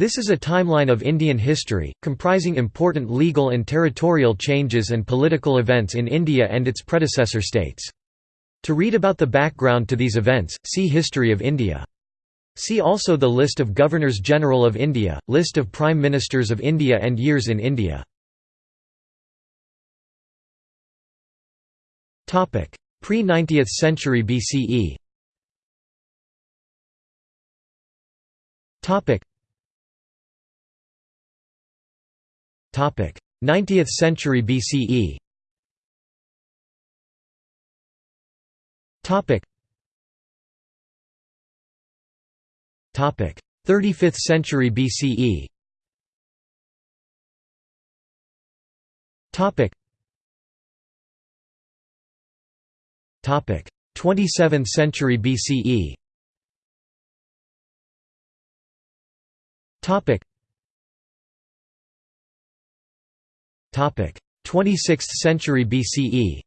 This is a timeline of Indian history, comprising important legal and territorial changes and political events in India and its predecessor states. To read about the background to these events, see History of India. See also the List of Governors-General of India, List of Prime Ministers of India and Years in India. Pre-90th century BCE 90th century BCE Topic. Topic. 35th century BCE Topic. Topic. 27th century BCE Topic Topic. 26th century BCE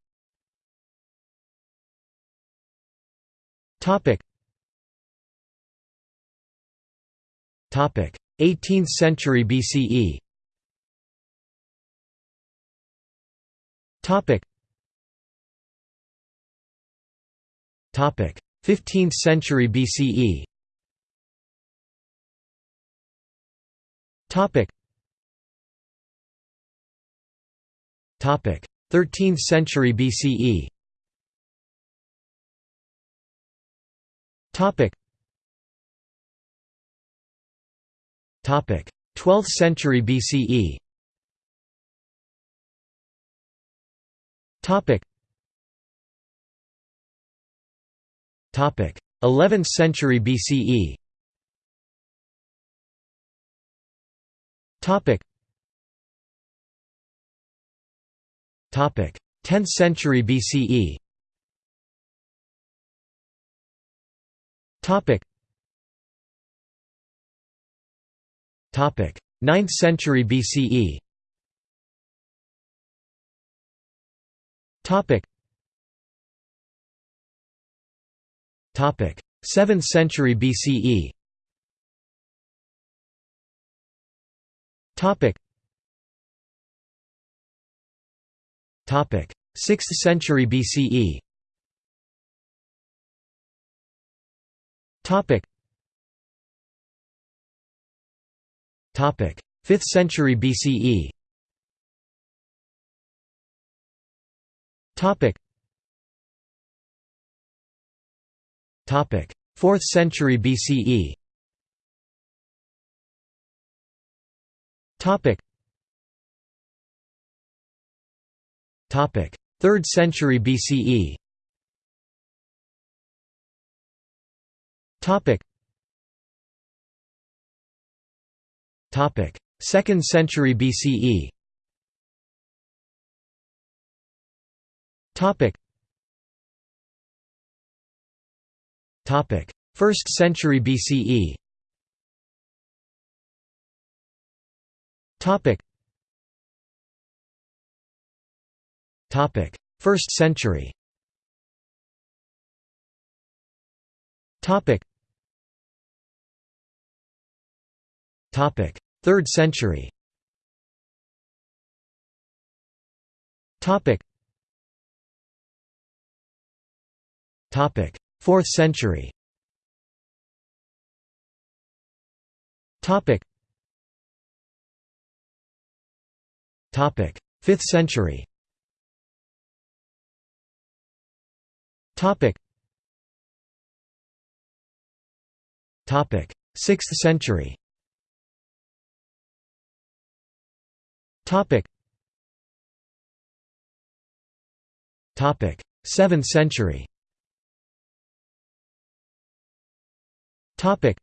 Topic. Topic. 18th century BCE Topic. Topic. 15th century BCE Topic 13th century BCE Topic. Topic. 12th century BCE Topic. Topic. 11th century BCE Topic 10th century BCE Topic. Topic. 9th century BCE Topic. Topic. 7th century BCE Topic 6th century BCE Topic. Topic. 5th century BCE Topic. Topic. 4th century BCE Topic 3rd century BCE Topic. Topic. 2nd century BCE Topic. 1st century BCE Topic 1st century. 3rd century. 4th century. Topic. 5th century Topic. Topic. 6th century. Topic. Topic. 7th century. Topic.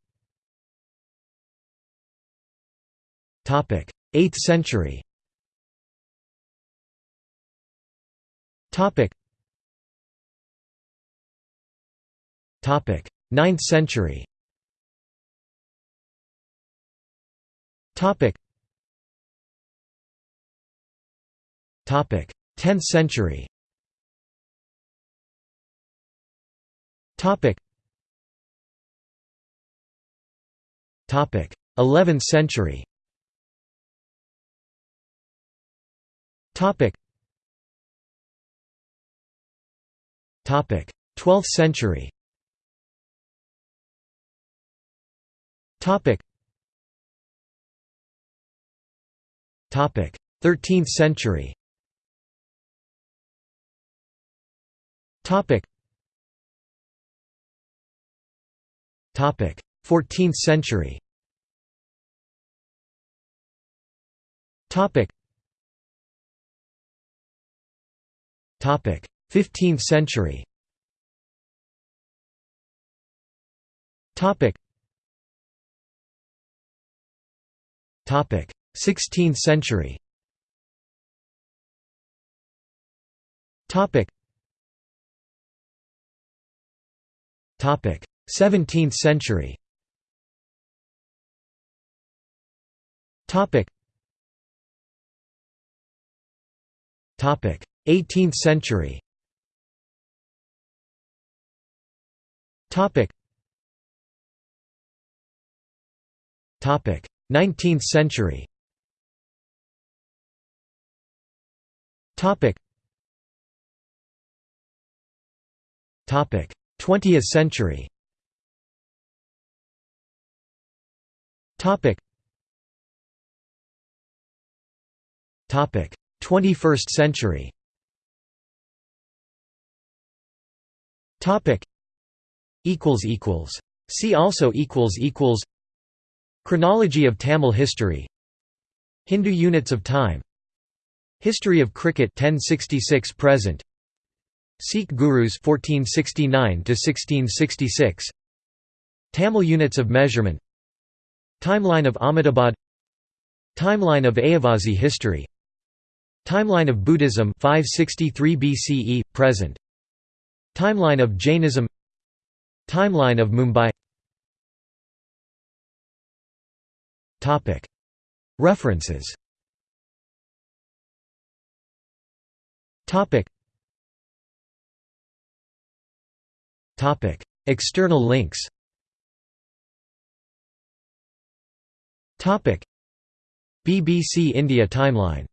Topic. 8th century. Topic 9th century. Topic. Topic. 10th century. Topic. Topic. 11th century. Topic. Topic. 12th century Topic. Topic. 13th century. Topic. Topic. 14th century. Topic. Topic. 15th century. Topic 16th century. Topic. Topic. 17th century. Topic. Topic. 18th century. Topic. Topic 19th century. Topic. Topic. 20th century. Topic. Topic. 21st century. Topic. Equals equals See also equals equals Chronology of Tamil history. Hindu units of time. History of cricket 1066 present. Sikh gurus 1469 to 1666 Tamil units of measurement. Timeline of Ahmedabad. Timeline of Ayyavazhi history. Timeline of Buddhism 563 BCE present. Timeline of Jainism. Timeline of Mumbai References. External links. Topic. BBC India Timeline